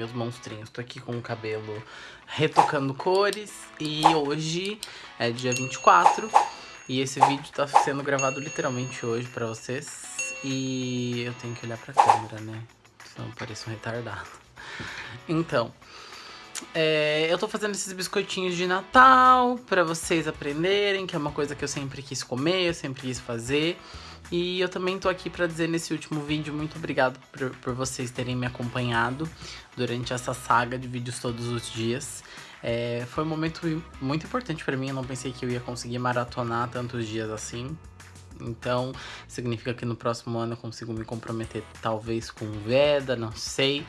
Meus monstrinhos? Tô aqui com o cabelo retocando cores e hoje é dia 24 e esse vídeo tá sendo gravado literalmente hoje pra vocês e eu tenho que olhar pra câmera, né? Senão eu pareço um retardado. Então, é, eu tô fazendo esses biscoitinhos de Natal pra vocês aprenderem, que é uma coisa que eu sempre quis comer, eu sempre quis fazer. E eu também tô aqui para dizer nesse último vídeo muito obrigado por, por, vocês terem me acompanhado durante essa saga de vídeos todos os dias. É, foi um momento muito importante para mim, eu não pensei que eu ia conseguir maratonar tantos dias assim. Então, significa que no próximo ano eu consigo me comprometer talvez com Veda, não sei.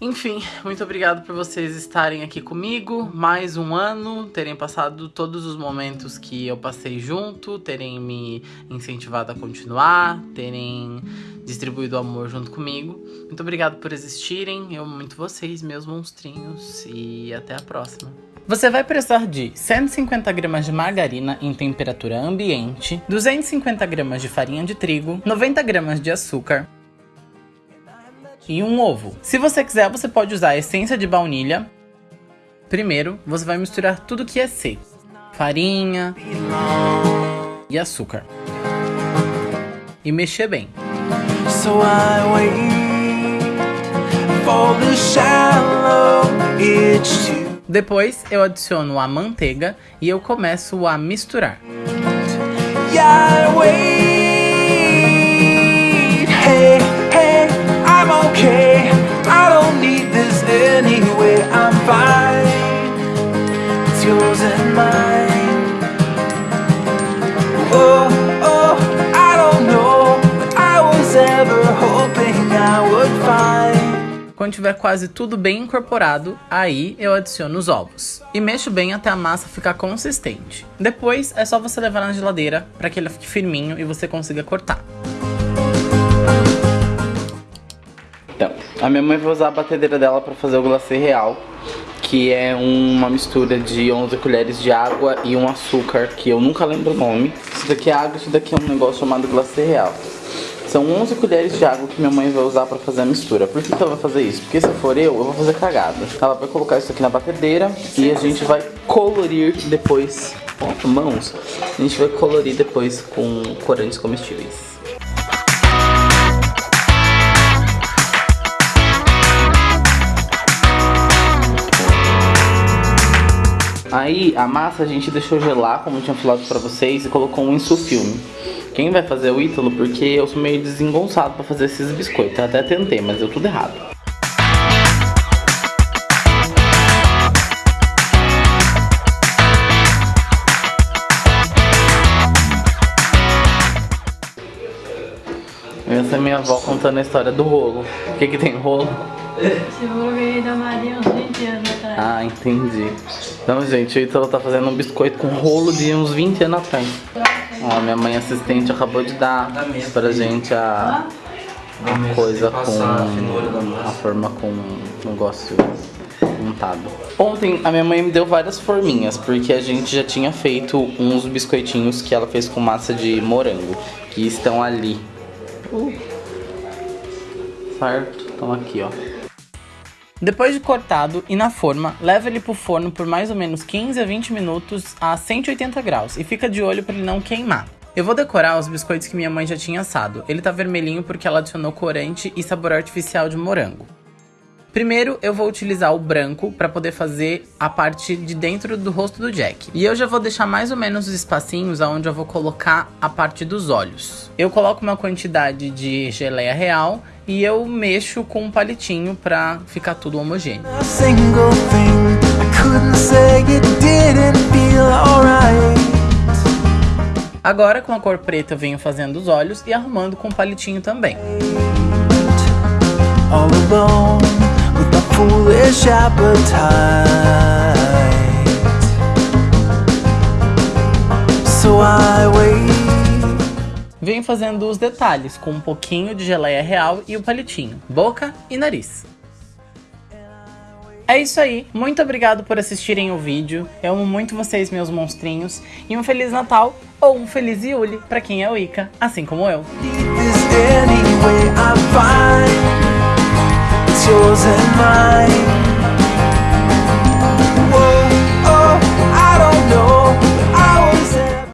Enfim, muito obrigado por vocês estarem aqui comigo, mais um ano, terem passado todos os momentos que eu passei junto, terem me incentivado a continuar, terem distribuído amor junto comigo. Muito obrigado por existirem, eu muito vocês, meus monstrinhos, e até a próxima. Você vai precisar de 150 gramas de margarina em temperatura ambiente, 250 gramas de farinha de trigo, 90 gramas de açúcar, e um ovo. Se você quiser, você pode usar a essência de baunilha. Primeiro, você vai misturar tudo que é seco. Farinha e açúcar. E mexer bem. Depois eu adiciono a manteiga e eu começo a misturar. Yeah, okay. I don't need this anyway. I'm fine. It's yours and mine. Oh, oh, I don't know. I was ever hoping I would find. Quando tiver quase tudo bem incorporado, aí eu adiciono os ovos. E mexo bem até a massa ficar consistente. Depois é só você levar na geladeira para que ele fique firminho e você consiga cortar. A minha mãe vai usar a batedeira dela para fazer o glacê real, que é uma mistura de 11 colheres de água e um açúcar, que eu nunca lembro o nome. Isso daqui é água, isso daqui é um negócio chamado glacê real. São 11 colheres de água que minha mãe vai usar para fazer a mistura. Por que, que ela vai fazer isso? Porque se for eu, eu vou fazer cagada. Ela vai colocar isso aqui na batedeira e a gente vai colorir depois com mãos. A gente vai colorir depois com corantes comestíveis. Aí a massa a gente deixou gelar, como eu tinha falado pra vocês, e colocou um insufilme. Quem vai fazer é o Ítalo, porque eu sou meio desengonçado pra fazer esses biscoitos. Eu até tentei, mas deu tudo errado. Essa é minha avó contando a história do rolo. O que que tem rolo? Seguro que da Maria uns 20 anos atrás. Ah, entendi. Então, gente, o Ítalo tá fazendo um biscoito com rolo de uns 20 anos atrás. Ó, minha mãe assistente acabou de dar pra gente a, a coisa com a forma com o negócio montado. Ontem a minha mãe me deu várias forminhas, porque a gente já tinha feito uns biscoitinhos que ela fez com massa de morango, que estão ali. Uh. Certo? Estão aqui, ó. Depois de cortado e na forma, leva ele pro forno por mais ou menos 15 a 20 minutos a 180 graus e fica de olho para ele não queimar. Eu vou decorar os biscoitos que minha mãe já tinha assado. Ele tá vermelhinho porque ela adicionou corante e sabor artificial de morango. Primeiro, eu vou utilizar o branco para poder fazer a parte de dentro do rosto do Jack. E eu já vou deixar mais ou menos os espacinhos onde eu vou colocar a parte dos olhos. Eu coloco uma quantidade de geleia real e eu mexo com um palitinho pra ficar tudo homogêneo. Agora com a cor preta eu venho fazendo os olhos e arrumando com um palitinho também. All alone foolish appetite. So I wait. Venho fazendo os detalhes com um pouquinho de geleia real e o palitinho, boca e nariz. É isso aí, muito obrigado por assistirem o vídeo, eu amo muito vocês meus monstrinhos, e um Feliz Natal ou um Feliz Yuli para quem é o Ica, assim como eu. yours and mine.